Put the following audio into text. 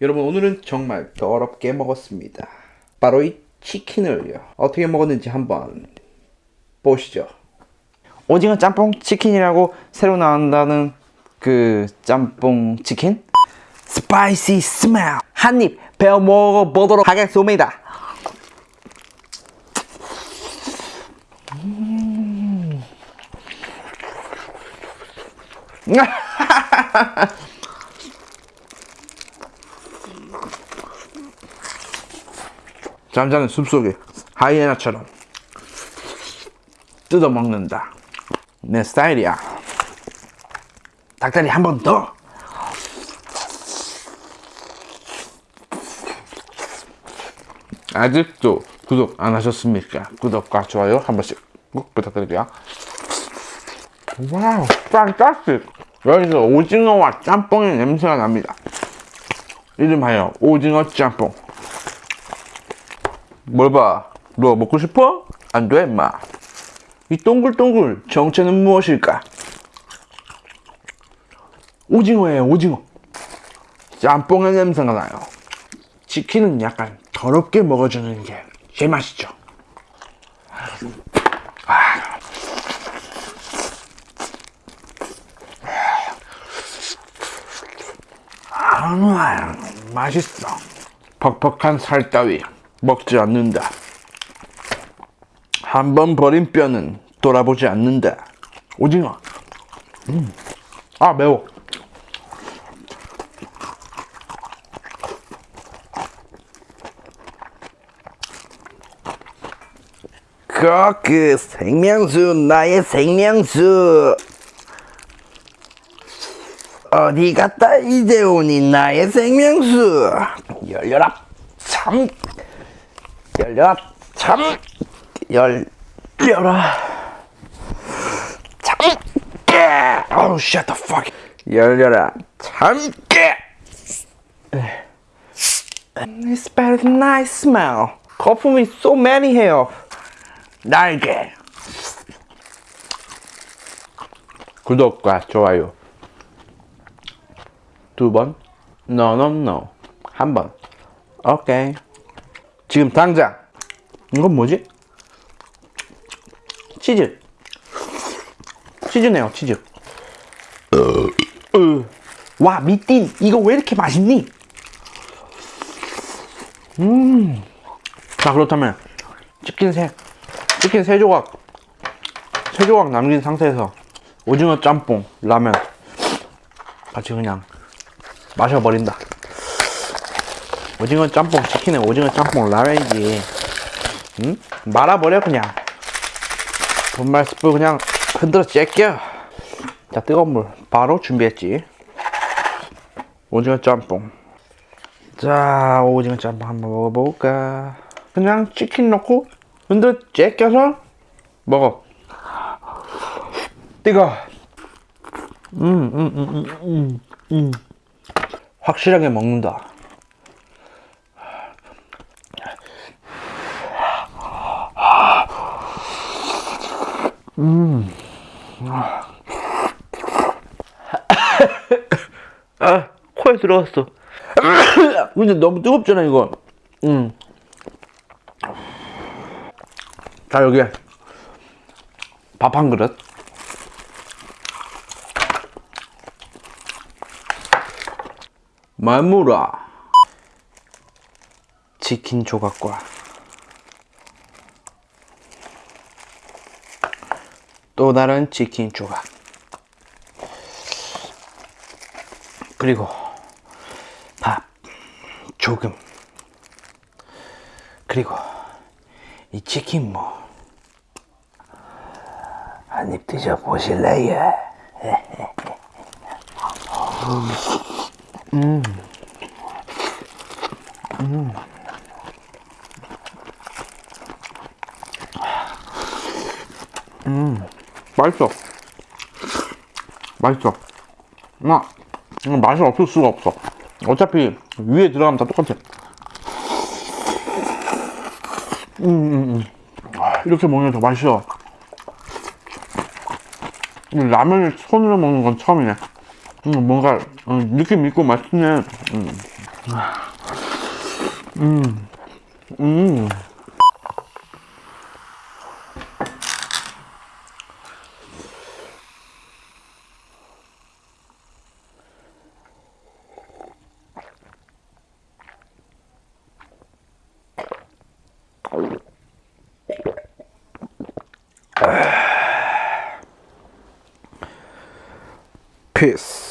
여러분 오늘은 정말 더럽게 먹었습니다. 바로 이 치킨을요. 어떻게 먹었는지 한번 보시죠. 오징어 짬뽕 치킨이라고 새로 나온다는 그 짬뽕 치킨 spicy smell 한입 베어 먹어보도록 하겠습니다 음. 잠자는 숲속에 하이에나처럼 뜯어먹는다. 내 스타일이야. 닭다리 한 번 더. 아직도 구독 안 하셨습니까? 구독과 좋아요 한 번씩 꼭 부탁드릴게요. Wow, fantastic! 여기서 오징어와 짬뽕의 냄새가 납니다. 이름하여 오징어 짬뽕. 뭘 봐? 너 먹고 싶어? 안 돼, 임마. 이 동글동글 정체는 무엇일까? 오징어예요, 오징어. 짬뽕의 냄새가 나요. 치킨은 약간 더럽게 먹어주는 게 제맛이죠. 아, 맛있어. 퍽퍽한 살 따위 먹지 않는다. 한 번 버린 뼈는 돌아보지 않는다. 오징어. 음. 아, 매워. 코크 생명수 나의 생명수 어디 갔다 이제 오니 나의 생명수. 열려라 참. 열려라 참. 열려라. 참깨 oh shut the fuck. 열려라 참깨 It's better than nice smell. 거품이 so many 해요. 날개. 구독과 좋아요. 두 번. No, no, no. 한 번. 오케이. 지금 당장. 이건 뭐지? 치즈. 치즈네요, 치즈. 으. 와 미띠 이거 왜 이렇게 맛있니? 자, 그렇다면 치킨 세, 치킨 세 조각, 세 조각 남긴 상태에서 오징어 짬뽕, 라면 같이 그냥 마셔버린다. 오징어 짬뽕 치킨에 오징어 짬뽕 라면이지. 응? 말아버려 그냥. 분말 스프 그냥 흔들어 제껴. 자, 뜨거운 물 바로 준비했지. 오징어 짬뽕. 자, 오징어 짬뽕 한번 먹어볼까? 그냥 치킨 넣고 흔들어 제껴서 먹어. 뜨거. 음, 음, 음, 음, 음, 음. 확실하게 먹는다. 아, 코에 들어갔어. 근데 너무 뜨겁잖아, 이거. 음. 자, 여기. 밥 한 그릇. 말무라. 치킨 조각과 또 다른 치킨 조각. 그리고 밥 조금 그리고 이 치킨 뭐 한입 드셔 보실래요? 맛있어. 맛있어. 나 이건 맛이 없을 수가 없어. 어차피 위에 들어가면 다 똑같아. 음, 음, 음. 아, 이렇게 먹으면 더 맛있어. 이 라면을 손으로 먹는 건 처음이네. 음, 뭔가 음, 느낌 있고 맛있네 음. 음. 음. Peace.